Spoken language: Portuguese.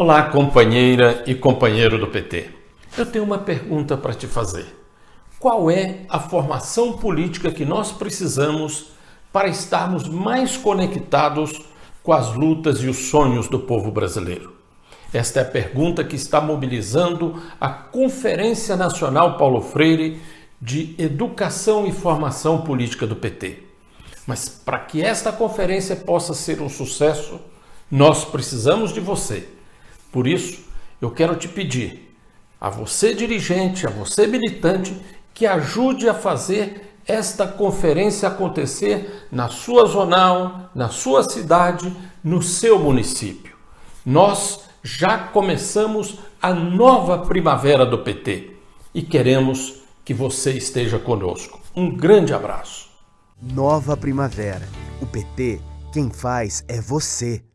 Olá, companheira e companheiro do PT. Eu tenho uma pergunta para te fazer. Qual é a formação política que nós precisamos para estarmos mais conectados com as lutas e os sonhos do povo brasileiro? Esta é a pergunta que está mobilizando a Conferência Nacional Paulo Freire de Educação e Formação Política do PT. Mas para que esta conferência possa ser um sucesso, nós precisamos de você. Por isso, eu quero te pedir, a você dirigente, a você militante, que ajude a fazer esta conferência acontecer na sua zonal, na sua cidade, no seu município. Nós já começamos a nova primavera do PT e queremos que você esteja conosco. Um grande abraço. Nova primavera. O PT, quem faz é você.